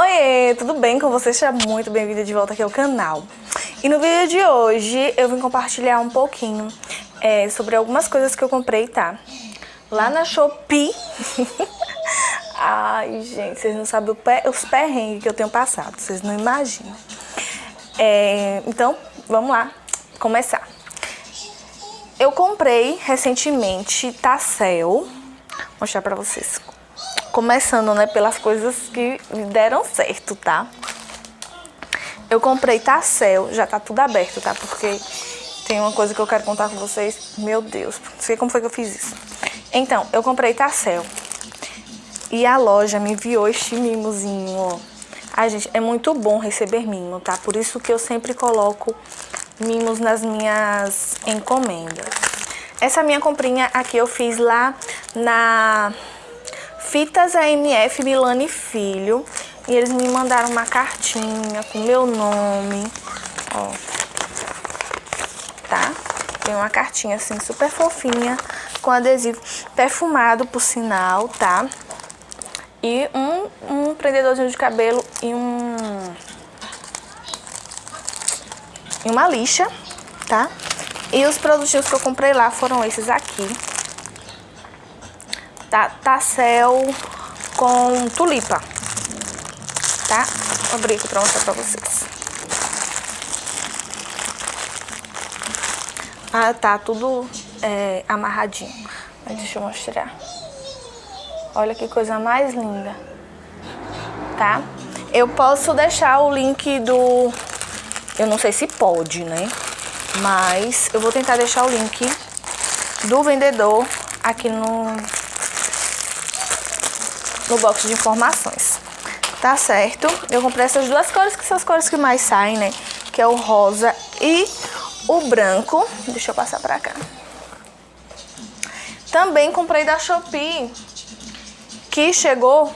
Oi, tudo bem com você? Seja muito bem-vindo de volta aqui ao canal. E no vídeo de hoje eu vim compartilhar um pouquinho é, sobre algumas coisas que eu comprei, tá? Lá na Shopee. Ai, gente, vocês não sabem os perrengues que eu tenho passado, vocês não imaginam. É, então, vamos lá, começar. Eu comprei recentemente Tassel, vou mostrar pra vocês. Começando, né, pelas coisas que deram certo, tá? Eu comprei Tassel, já tá tudo aberto, tá? Porque tem uma coisa que eu quero contar com vocês. Meu Deus, não sei como foi que eu fiz isso. Então, eu comprei Tassel. E a loja me enviou este mimozinho, ó. Ai, gente, é muito bom receber mimo, tá? Por isso que eu sempre coloco mimos nas minhas encomendas. Essa minha comprinha aqui eu fiz lá na Fitas AMF Milani Filho. E eles me mandaram uma cartinha com meu nome, ó. Tá? Tem uma cartinha assim super fofinha, com adesivo perfumado, por sinal, tá? E um, um prendedorzinho de cabelo e um... E uma lixa, tá? E os produtinhos que eu comprei lá foram esses aqui. Tá, Tassel com tulipa, tá? Vou abrir aqui pra mostrar pra vocês. Ah, tá tudo é, amarradinho. Mas deixa eu mostrar. Olha que coisa mais linda. Tá? Eu posso deixar o link do... Eu não sei se pode, né? Mas eu vou tentar deixar o link do vendedor aqui no, no box de informações. Tá certo? Eu comprei essas duas cores, que são as cores que mais saem, né? Que é o rosa e o branco. Deixa eu passar pra cá. Também comprei da Shopee, que chegou...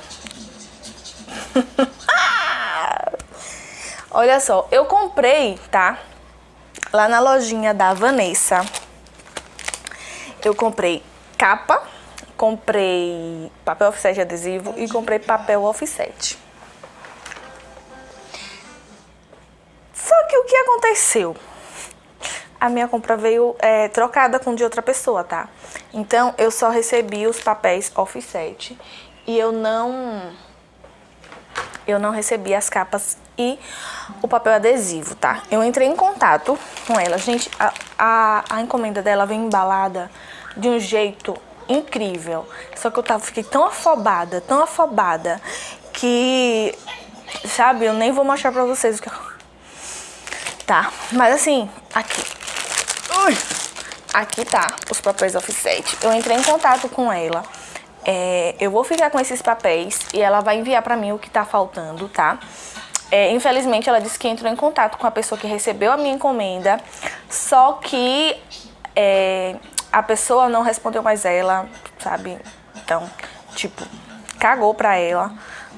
Olha só, eu comprei, tá? Lá na lojinha da Vanessa. Eu comprei capa comprei papel offset adesivo e comprei papel offset. Só que o que aconteceu? A minha compra veio é, trocada com de outra pessoa, tá? Então, eu só recebi os papéis offset e eu não... Eu não recebi as capas e o papel adesivo, tá? Eu entrei em contato com ela. Gente, a, a, a encomenda dela vem embalada de um jeito incrível. Só que eu tava, fiquei tão afobada, tão afobada, que, sabe, eu nem vou mostrar pra vocês o que eu... Tá, mas assim, aqui. Ui. Aqui tá os papéis offset. Eu entrei em contato com ela. É, eu vou ficar com esses papéis e ela vai enviar pra mim o que tá faltando, tá? É, infelizmente, ela disse que entrou em contato com a pessoa que recebeu a minha encomenda, só que é, a pessoa não respondeu mais ela, sabe? Então, tipo, cagou pra ela,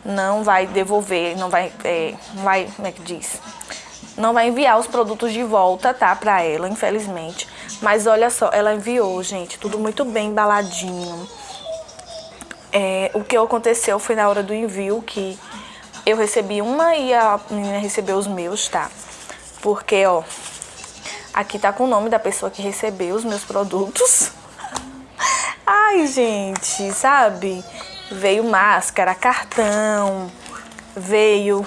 não vai devolver, não vai, é, não vai, como é que diz? Não vai enviar os produtos de volta, tá? Pra ela, infelizmente. Mas olha só, ela enviou, gente, tudo muito bem embaladinho. É, o que aconteceu foi na hora do envio que eu recebi uma e a menina recebeu os meus, tá? Porque, ó, Aqui tá com o nome da pessoa que recebeu os meus produtos. Ai, gente, sabe? Veio máscara, cartão, veio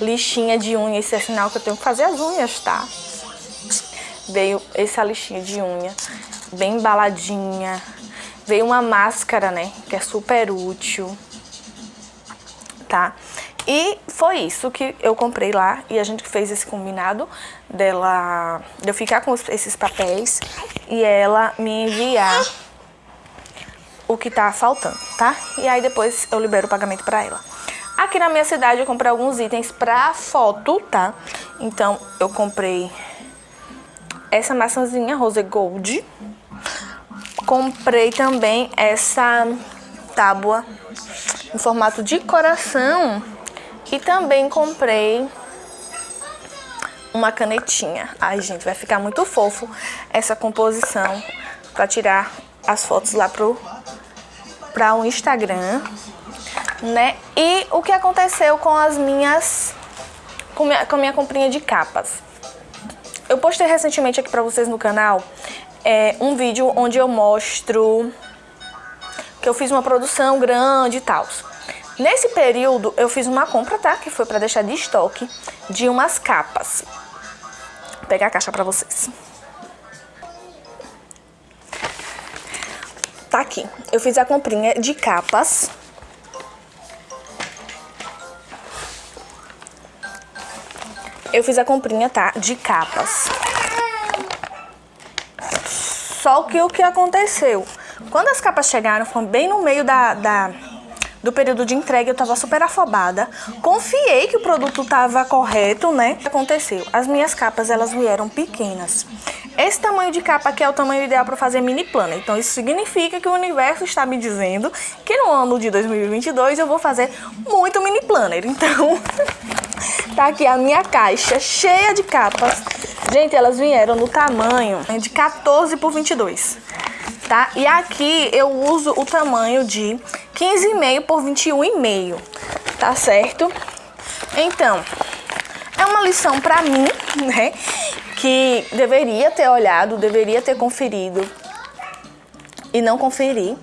lixinha de unha. Esse é sinal que eu tenho que fazer as unhas, tá? Veio essa lixinha de unha, bem embaladinha. Veio uma máscara, né? Que é super útil, tá? E foi isso que eu comprei lá e a gente fez esse combinado dela, de eu ficar com esses papéis e ela me enviar o que tá faltando, tá? E aí depois eu libero o pagamento pra ela. Aqui na minha cidade eu comprei alguns itens pra foto, tá? Então eu comprei essa maçãzinha Rose Gold. Comprei também essa tábua em formato de coração e também comprei uma canetinha. Ai, gente, vai ficar muito fofo essa composição para tirar as fotos lá pro para o Instagram. né? E o que aconteceu com as minhas... com, minha, com a minha comprinha de capas. Eu postei recentemente aqui pra vocês no canal é, um vídeo onde eu mostro que eu fiz uma produção grande e tal. Nesse período, eu fiz uma compra, tá? Que foi pra deixar de estoque de umas capas. Vou pegar a caixa pra vocês. Tá aqui. Eu fiz a comprinha de capas. Eu fiz a comprinha, tá? De capas. Só que o que aconteceu? Quando as capas chegaram, foi bem no meio da, da do período de entrega, eu tava super afobada. Confiei que o produto tava correto, né? O que aconteceu? As minhas capas, elas vieram pequenas. Esse tamanho de capa aqui é o tamanho ideal para fazer mini planner. Então isso significa que o universo está me dizendo que no ano de 2022 eu vou fazer muito mini planner. Então tá aqui a minha caixa cheia de capas. Gente, elas vieram no tamanho de 14 por 22 tá? E aqui eu uso o tamanho de 15,5 por 21,5, tá certo? Então, é uma lição pra mim, né? Que deveria ter olhado, deveria ter conferido e não conferi.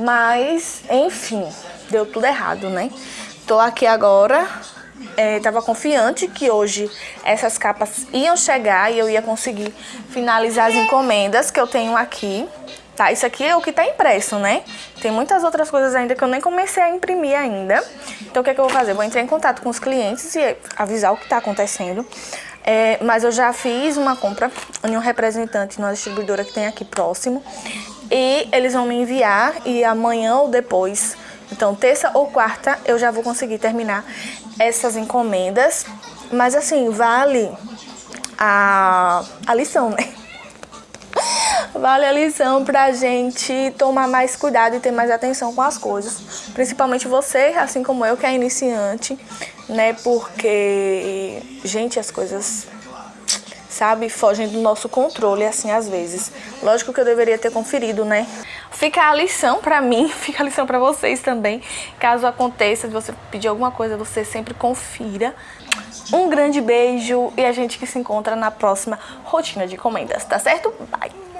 Mas, enfim, deu tudo errado, né? Tô aqui agora, é, tava confiante que hoje essas capas iam chegar e eu ia conseguir finalizar as encomendas que eu tenho aqui. Tá, isso aqui é o que tá impresso, né? Tem muitas outras coisas ainda que eu nem comecei a imprimir ainda. Então o que, é que eu vou fazer? vou entrar em contato com os clientes e avisar o que tá acontecendo. É, mas eu já fiz uma compra em um representante numa distribuidora que tem aqui próximo. E eles vão me enviar e amanhã ou depois, então terça ou quarta, eu já vou conseguir terminar essas encomendas. Mas assim, vale a, a lição, né? Vale a lição pra gente tomar mais cuidado e ter mais atenção com as coisas. Principalmente você, assim como eu, que é iniciante, né? Porque, gente, as coisas, sabe, fogem do nosso controle, assim, às vezes. Lógico que eu deveria ter conferido, né? Fica a lição pra mim, fica a lição pra vocês também. Caso aconteça, de você pedir alguma coisa, você sempre confira. Um grande beijo e a gente que se encontra na próxima rotina de encomendas, tá certo? Bye!